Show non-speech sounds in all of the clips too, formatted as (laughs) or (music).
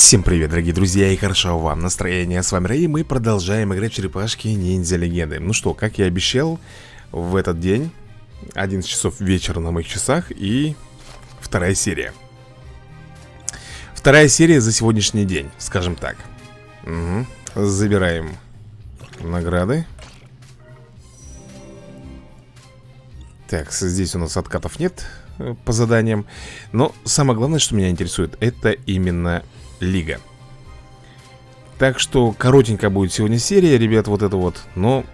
Всем привет, дорогие друзья, и хорошо вам настроение. С вами Рэй, и мы продолжаем играть в черепашки ниндзя легенды. Ну что, как я обещал, в этот день 11 часов вечера на моих часах и вторая серия. Вторая серия за сегодняшний день, скажем так. Угу. Забираем награды. Так, здесь у нас откатов нет э, по заданиям Но самое главное, что меня интересует Это именно лига. Так что коротенькая будет сегодня серия, ребят, вот это вот Но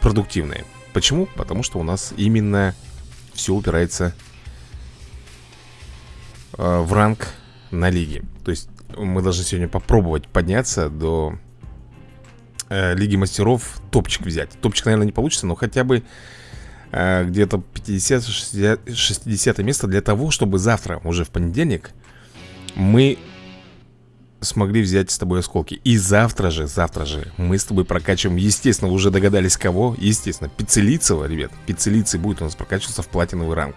продуктивная. Почему? Потому что у нас именно все упирается э, в ранг на лиге. То есть мы должны сегодня попробовать подняться до э, Лиги Мастеров Топчик взять. Топчик, наверное, не получится, но хотя бы э, Где-то 50-60 место для того, чтобы завтра, уже в понедельник Мы смогли взять с тобой осколки. И завтра же, завтра же мы с тобой прокачиваем. Естественно, уже догадались кого. Естественно, Пиццелицева, ребят. Пиццелицей будет у нас прокачиваться в платиновый ранг.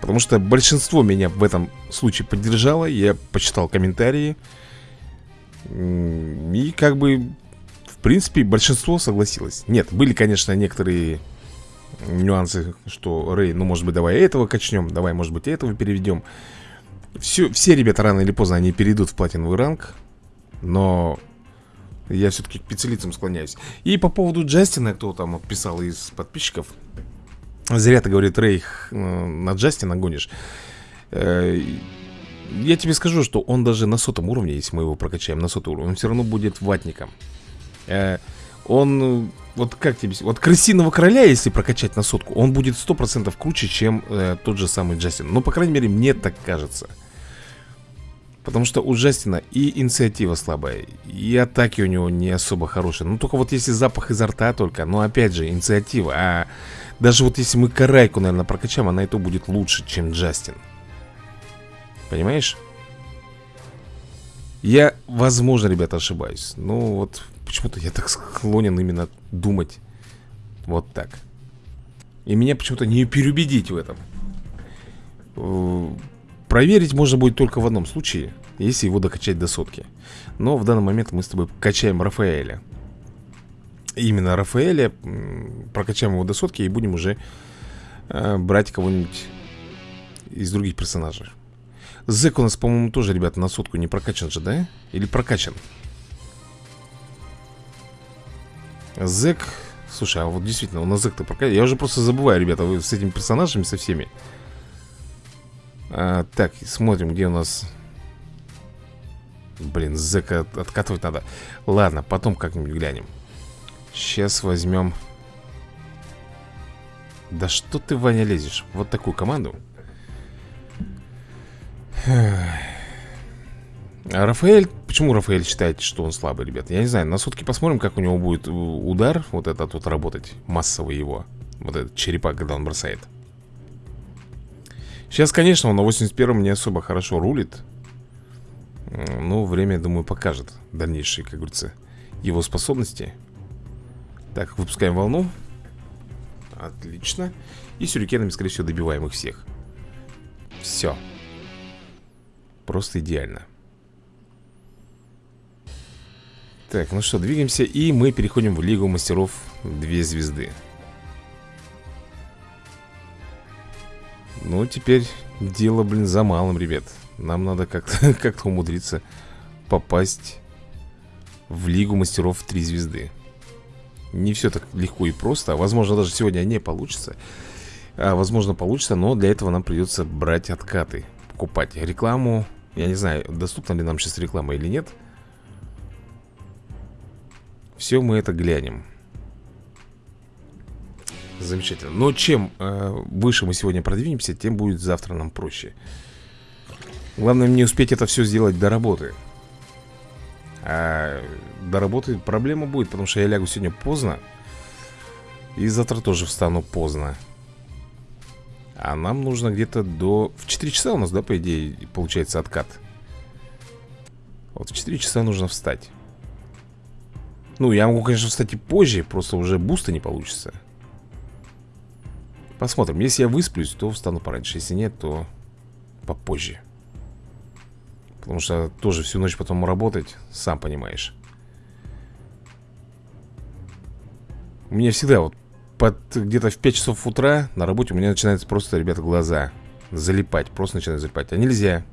Потому что большинство меня в этом случае поддержало. Я почитал комментарии. И как бы В принципе, большинство согласилось. Нет, были, конечно, некоторые нюансы Что, Рэй, ну может быть давай этого качнем Давай, может быть, этого переведем все, все ребята рано или поздно они перейдут в платиновый ранг Но я все-таки к пиццелицам склоняюсь. И по поводу Джастина, кто там писал из подписчиков Зря ты, говорит, Рейх, э, на Джастина гонишь. Э, Я тебе скажу, что он даже на сотом уровне, если мы его прокачаем на сотый уровень Он все равно будет ватником. Э, Он, вот как тебе, вот крысиного короля, если прокачать на сотку Он будет сто процентов круче, чем э, тот же самый Джастин Ну, по крайней мере, мне так кажется Потому что у Джастина и инициатива слабая, и атаки у него не особо хорошие. Ну, только вот если запах изо рта только, но опять же, инициатива. А даже вот если мы Карайку, наверное, прокачаем, она и то будет лучше, чем Джастин. Понимаешь? Я, возможно, ребята, ошибаюсь. Но вот почему-то я так склонен именно думать вот так. И меня почему-то не переубедить в этом. Э, проверить можно будет только в одном случае, если его докачать до сотки. Но в данный момент мы с тобой качаем Рафаэля именно Рафаэля Прокачаем его до сотки и будем уже э, брать кого-нибудь из других персонажей Зек у нас, по-моему, тоже, ребята, на сотку не прокачан же, да? Или прокачан? Зек... Слушай, а вот действительно, у нас Зек-то прокачан Я уже просто забываю, ребята, вы с этими персонажами, со всеми. А, Так, смотрим, где у нас... Блин, Зека откатывать надо. Ладно, потом как-нибудь глянем. Сейчас возьмем. Да что ты, Ваня, лезешь? Вот такую команду а Рафаэль, почему Рафаэль считает, что он слабый, ребят? Я не знаю, на сутки посмотрим, как у него будет удар Вот этот вот работать, массовый его Вот этот черепак, когда он бросает. Сейчас, конечно, он на 81-м не особо хорошо рулит. Но время, думаю, покажет дальнейшие, как говорится, его способности. Так, выпускаем волну. Отлично. И сюрикенами, скорее всего, добиваем их всех. Все Просто идеально Так, ну что, двигаемся И мы переходим в Лигу Мастеров Две звезды. Ну, теперь дело, блин, за малым, ребят. Нам надо как-то (laughs) как умудриться попасть в Лигу Мастеров Три звезды. Не все так легко и просто Возможно, даже сегодня не получится. А, Возможно, получится, но для этого нам придется брать откаты Покупать рекламу. Я не знаю, доступна ли нам сейчас реклама или нет Все мы это глянем Замечательно Но чем э, выше мы сегодня продвинемся Тем будет завтра нам проще Главное мне успеть это все сделать до работы а до работы проблема будет, потому что я лягу сегодня поздно. И завтра тоже встану поздно. А нам нужно где-то до... В 4 часа у нас, да, по идее, получается откат. Вот в 4 часа нужно встать. Ну, я могу, конечно, встать и позже, просто уже буста не получится. Посмотрим. Если я высплюсь, то встану пораньше. Если нет, то попозже. Потому что тоже всю ночь потом работать Сам понимаешь У меня всегда вот под где-то в 5 часов утра на работе у меня начинается просто, ребята, глаза залипать. Просто начинают залипать. А нельзя.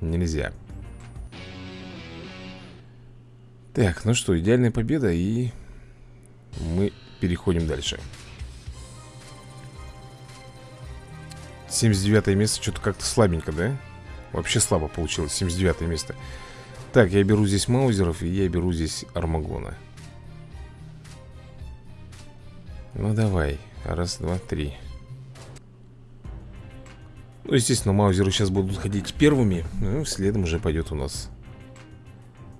Нельзя. Так, ну что, идеальная победа и мы переходим дальше. 79 место что-то как-то слабенько, да? Вообще слабо получилось, 79 место Так, я беру здесь маузеров и я беру здесь армагона Ну давай, раз, два, три Ну, естественно, маузеры сейчас будут ходить первыми Ну, следом уже пойдет у нас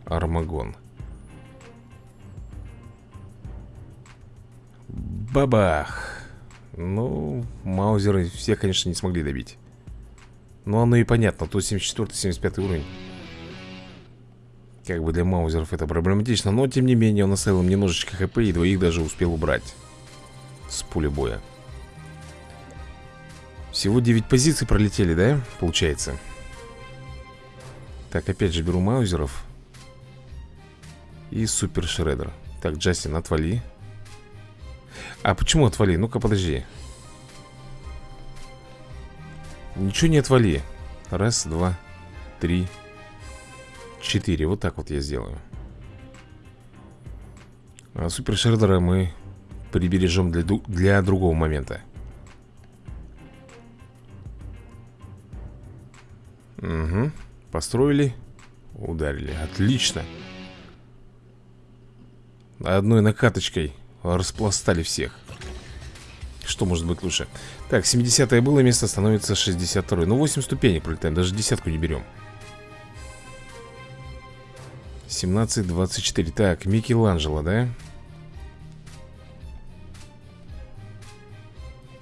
Армагон Бабах. Ну, маузеры все, конечно, не смогли добить. Ну, оно и понятно, то 74-75 уровень. Как бы для маузеров это проблематично Но, тем не менее, он оставил им немножечко хп И двоих даже успел убрать С пули боя. Всего 9 позиций пролетели, да? Получается? Так, опять же беру маузеров И супер шредер Так, Джастин, отвали а почему отвали? Ну-ка, подожди. Ничего не отвали. Раз, два, три Четыре. Вот так вот я сделаю. А супер шредера мы Прибережем для, для другого момента. Угу Построили Ударили. Отлично. Одной накаточкой Распластали всех. Что может быть лучше? Так, 70 было место, становится 62 Ну, 8 ступенек пролетаем, даже десятку не берем. 17, 24 Так, Микеланджело, да?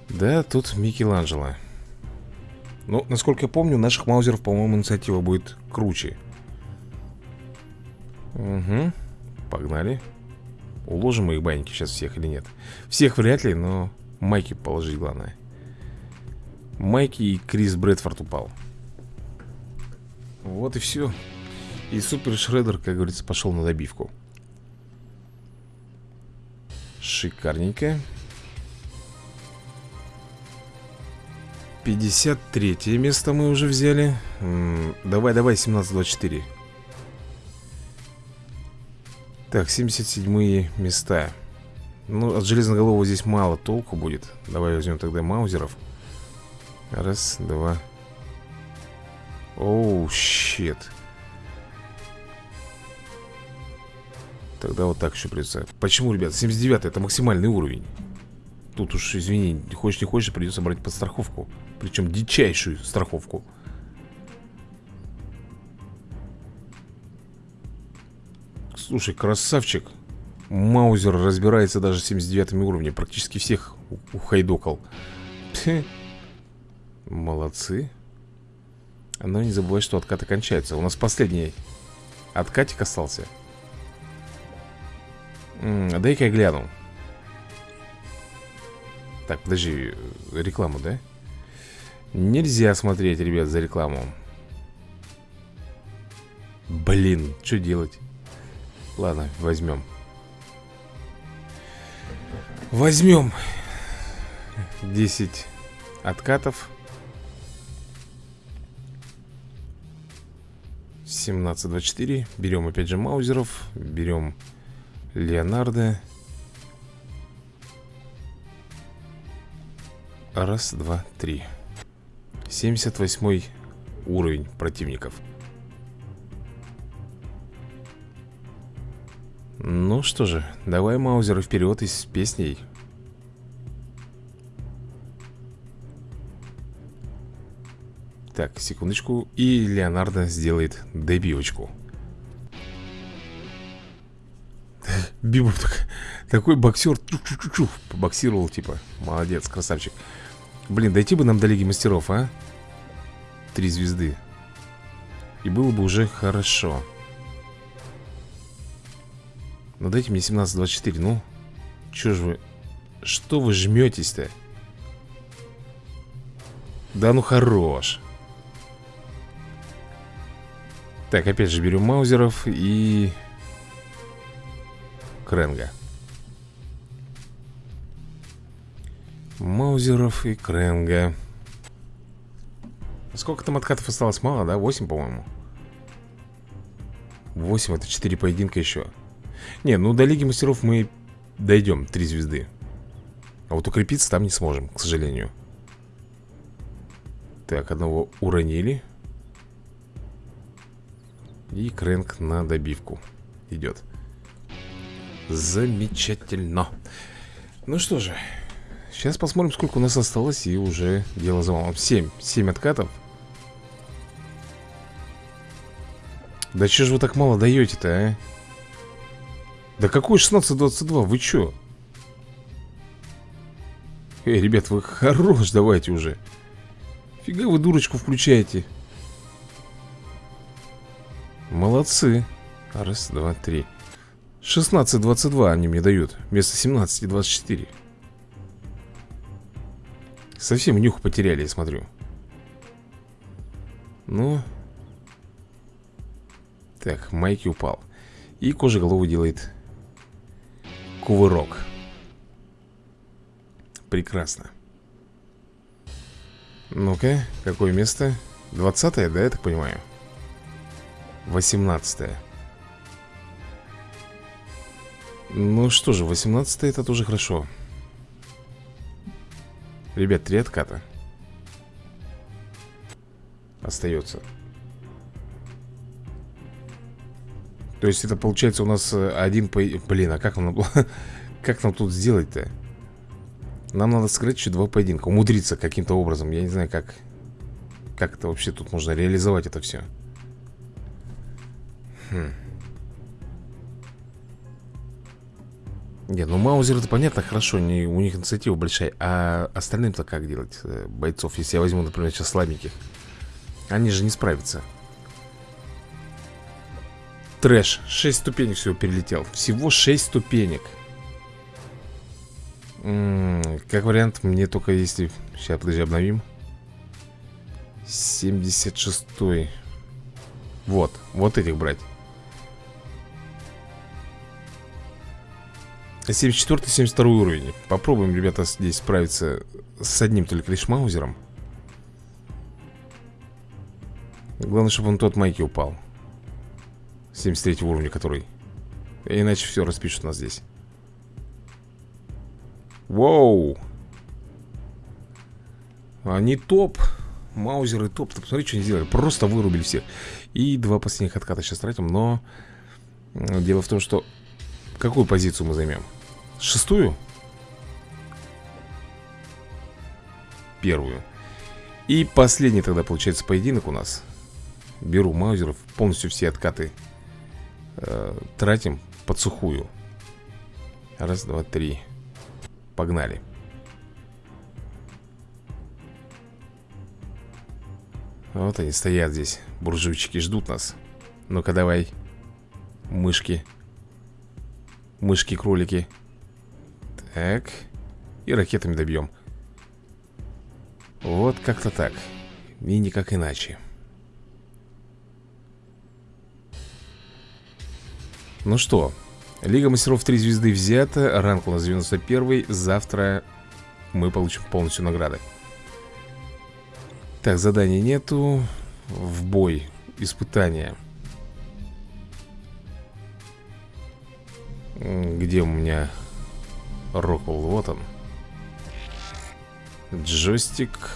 Да, тут Микеланджело. Ну, насколько я помню, наших маузеров, по-моему, инициатива будет круче. Угу, погнали Уложим их баньки сейчас всех или нет? Всех вряд ли, но Майки положить главное. Майки и Крис Брэдфорд упал. Вот и все И Супер Шредер, как говорится, пошел на добивку. Шикарненько. 53 место мы уже взяли. Давай, давай, 17-24 так, 77 места. Ну, от железноголового здесь мало толку будет. Давай возьмем тогда маузеров. Раз, два. Оу, щит. Тогда вот так еще придется. Почему, ребят, 79 это максимальный уровень? Тут уж, извини, хочешь не хочешь, придется брать подстраховку. Причем дичайшую страховку Слушай, красавчик. Маузер разбирается даже с 79 уровнем Практически всех ухайдокал Молодцы. Но не забывай, что откат окончается. У нас последний откатик остался. Дай-ка я гляну. Так, подожди, рекламу, да? Нельзя смотреть, ребят, за рекламу. Блин, что делать? Ладно, возьмем. Возьмем. 10 откатов. 17-24 Берем опять же маузеров. Берем Леонардо. Раз, два, три. 78 уровень противников Ну что же, давай Маузеры вперед и с песней. Так, секундочку И Леонардо сделает дебивочку (laughs) Бибов так, такой боксер Побоксировал типа Молодец, красавчик. Блин, дойти бы нам до Лиги Мастеров, а? Три звезды. И было бы уже хорошо ну дайте мне 17-24, ну Че ж вы Что вы жметесь-то? Да ну хорош Так, опять же берем маузеров и... Кренга Маузеров и Кренга Сколько там откатов осталось? Мало, да? 8, по-моему 8, это 4 поединка еще Не, ну до Лиги Мастеров мы дойдем 3 звезды. А вот укрепиться там не сможем, к сожалению. Так, одного уронили. И Крэнк на добивку идет Замечательно. Ну что же Сейчас посмотрим, сколько у нас осталось И уже дело за малым. 7, 7 откатов. Да че же вы так мало даете-то, а? Да какой 16-22, вы чё? Эй, ребят, вы хорош, давайте уже. Фига вы дурочку включаете. Молодцы. Раз, два, три. 16-22 они мне дают Вместо 17-24 Совсем нюх потеряли, я смотрю. Ну. Так, Майки упал. И кожеголовый делает Кувырок Прекрасно Ну-ка, какое место? 20 да, я так понимаю? 18 -е. Ну что же, 18 это тоже хорошо Ребят, три отката Остается То есть это получается у нас э, один по... Блин, а как нам, (laughs) как нам тут сделать-то? Нам надо сыграть еще два поединка Умудриться каким-то образом Я не знаю, как Как это вообще тут можно реализовать это все Хм. Не, ну Маузер это понятно, хорошо, не, у них инициатива большая А остальным-то как делать, э, бойцов? Если я возьму, например, сейчас слабеньких Они же не справятся Трэш, 6 ступенек всего перелетел. Всего 6 ступенек. М -м, Как вариант, мне только если Сейчас, подожди, обновим. 76 -й. Вот, вот этих брать. 74-72 уровень. Попробуем, ребята, здесь справиться С одним только лишь маузером. Главное, чтобы он тот майки упал 73 уровня который. Иначе все распишут нас здесь. Воу. Они топ. Маузеры топ. Ты посмотри, что они сделали. Просто вырубили всех. И два последних отката сейчас тратим Но Дело в том, что Какую позицию мы займем? Шестую? Первую. И последний тогда получается поединок у нас. Беру маузеров Полностью все откаты э, Тратим под сухую. Раз, два, три. Погнали. Вот они стоят здесь Буржуйчики ждут нас. Ну-ка давай. Мышки. Мышки-кролики. Так. И ракетами добьем. Вот как-то так. И никак иначе Ну что Лига мастеров 3 звезды взята Ранг у нас 91 Завтра мы получим полностью награды. Так, заданий нету. В бой Испытания. Где у меня Роквелл? Вот он. Джойстик.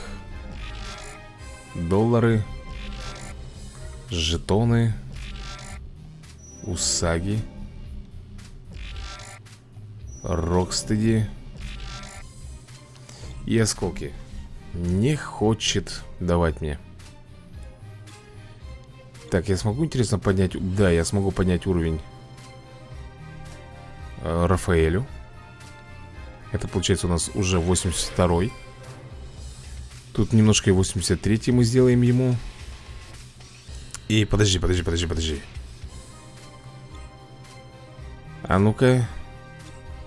Доллары. Жетоны Усаги. Рокстеди. И осколки. Не хочет давать мне. Так, я смогу, интересно, поднять Да, я смогу поднять уровень Э, Рафаэлю. Это получается у нас уже 82-й Тут немножко и 83-й мы сделаем ему. И подожди, подожди, подожди, подожди А ну-ка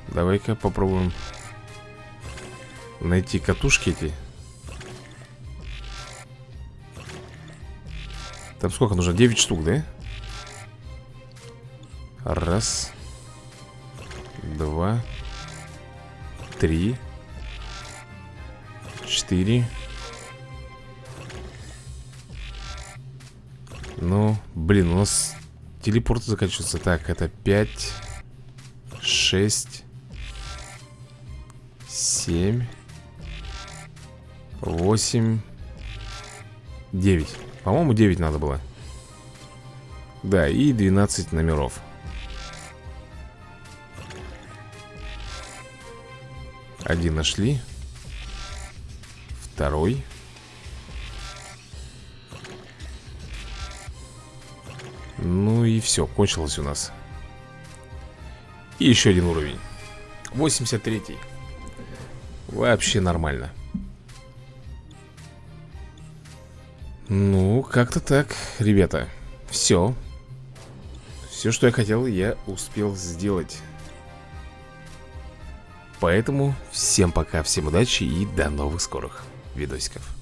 Давай-ка попробуем Найти катушки эти Там сколько нужно? 9 штук, да? Раз Два Три Четыре Ну, блин, у нас телепорты заканчиваются Так, это пять Шесть Семь Восемь Девять. По-моему, девять надо было. Да, и 12 номеров. Один нашли. Второй. Ну и все, кончилось у нас И еще один уровень. 83 -й. Вообще нормально. Ну, как-то так, ребята. Все Все, что я хотел, я успел сделать. Поэтому всем пока, всем удачи и до новых скорых видосиков